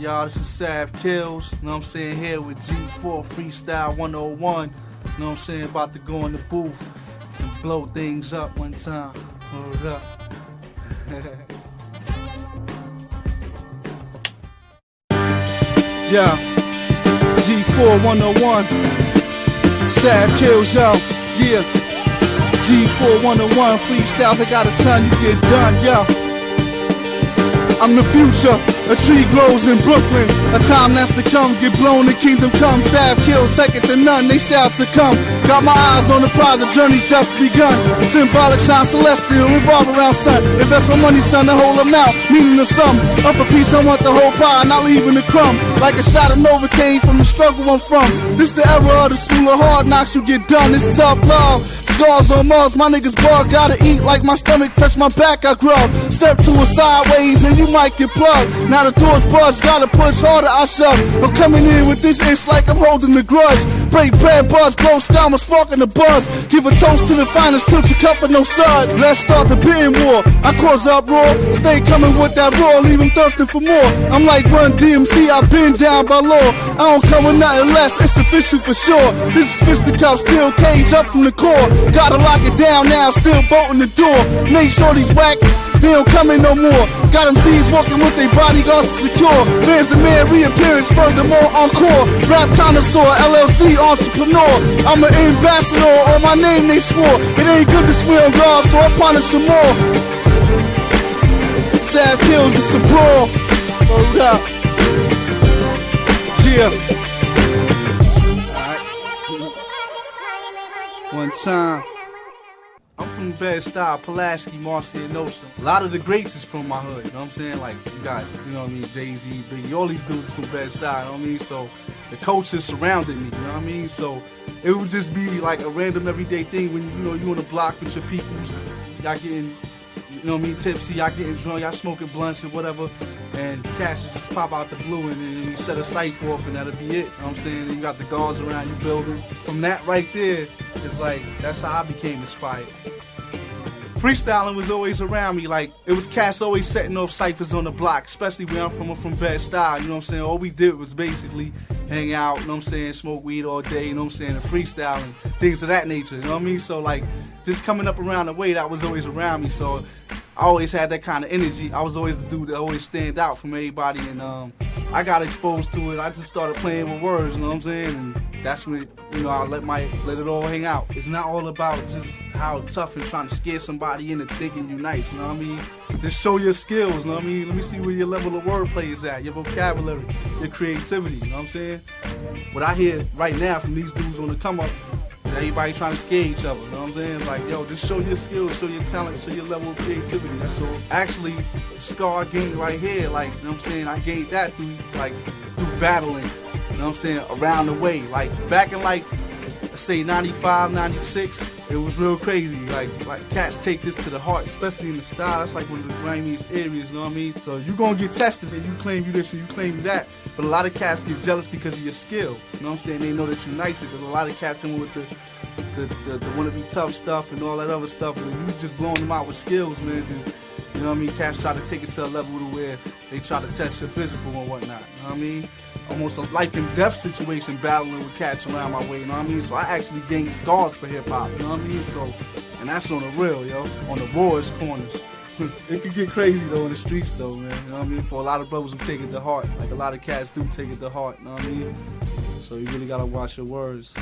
y'all? This is Sav Kills. You know what I'm saying? Here with G4 Freestyle 101. You know what I'm saying? About to go in the booth and blow things up one time. Hold up. yeah. G4 101. Sav Kills, yo. Yeah. G4 101 freestyles. I got a ton you get done, yo. I'm the future. A tree grows in Brooklyn. A time that's to come. Get blown, the kingdom come. Sav kill, second to none. They shall succumb. Got my eyes on the prize. The journey's just begun. Symbolic shine celestial. Revolve around sun. Invest my money, son. The whole amount. Meaning the sum. Up for peace. I want the whole pie. Not leaving the crumb. Like a shot of Novocaine from the struggle I'm from. This the era of the school of hard knocks. You get done. It's tough love. Scars on Mars, my niggas bug, gotta eat like my stomach touch my back, I grow. Step to a sideways and you might get plugged. Now the door's budged, gotta push harder, I shove. I'm coming in with this itch like I'm holding the grudge. Break bread, buzz, blow scum, I'm sparking the buzz. Give a toast to the finest, tilt your cup for no suds. Let's start the bidding war. I cause uproar, stay coming with that roar, leave them thirsting for more. I'm like Run DMC, I've been down by law. I don't come with nothing less, it's official for sure. This is fisticuff, steel cage up from the core. Gotta lock it down now, still bolting the door. Make sure these whack, they don't come in no more. Got them C's walking with their bodyguards secure. Fans demand reappearance, furthermore encore. Rap connoisseur, LLC entrepreneur. I'm an ambassador, on my name they swore. It ain't good to swear on God, so I punish some more. Sav kills, it's a brawl. Hold up. Yeah. One time. From Bed-Stuy, Pulaski, Marcy, and Ocean. A lot of the greats is from my hood, you know what I'm saying? Like, you got, you know what I mean, Jay-Z, Biggie, all these dudes from Bed-Stuy, you know what I mean? So, the culture surrounded me, you know what I mean? So, it would just be like a random everyday thing when, you know, you on the block with your peoples, y'all getting you know what I mean, tipsy, y'all getting drunk, y'all smoking blunts and whatever, and cash just pop out the blue and then you set a cipher off and that'll be it. You know what I'm saying? And you got the guards around you building. From that right there, it's like, that's how I became inspired. Freestyling was always around me, like, it was cats always setting off ciphers on the block, especially where I'm from, I'm from Bed-Stuy, you know what I'm saying? All we did was basically hang out, you know what I'm saying, smoke weed all day, you know what I'm saying, and freestyle and things of that nature, you know what I mean? So, like, just coming up around the way, that was always around me, so I always had that kind of energy. I was always the dude that always stand out from everybody, and um, I got exposed to it. I just started playing with words, you know what I'm saying? And that's when you know I let my let it all hang out. It's not all about just how tough and trying to scare somebody into thinking you nice. You know what I mean? Just show your skills. You know what I mean? Let me see where your level of wordplay is at, your vocabulary, your creativity. You know what I'm saying? What I hear right now from these dudes on the come up Everybody trying to scare each other, you know what I'm saying? Like, yo, just show your skills, show your talent, show your level of creativity. All. Actually, scar gained right here, like, you know what I'm saying? I gained that through, like, through battling, you know what I'm saying, around the way. Like, back in, like, say 95, 96, it was real crazy. Like, like cats take this to the heart, especially in the Stuy. That's like one of the grimiest areas, you know what I mean? So you gonna get tested and you claim you this and you claim you that. But a lot of cats get jealous because of your skill. You know what I'm saying? They know that you're nicer because a lot of cats come with the the, the, the wanna be tough stuff and all that other stuff, but you just blowing them out with skills, man. And, you know what I mean? Cats try to take it to a level to where they try to test your physical and whatnot. You know what I mean? Almost a life and death situation battling with cats around my way, you know what I mean? So I actually gained scars for hip hop, you know what I mean? So, and that's on the real, yo, on the rawest corners. it could get crazy though in the streets though, man. You know what I mean? For a lot of brothers who take it to heart, like a lot of cats do take it to heart, you know what I mean? So you really gotta watch your words.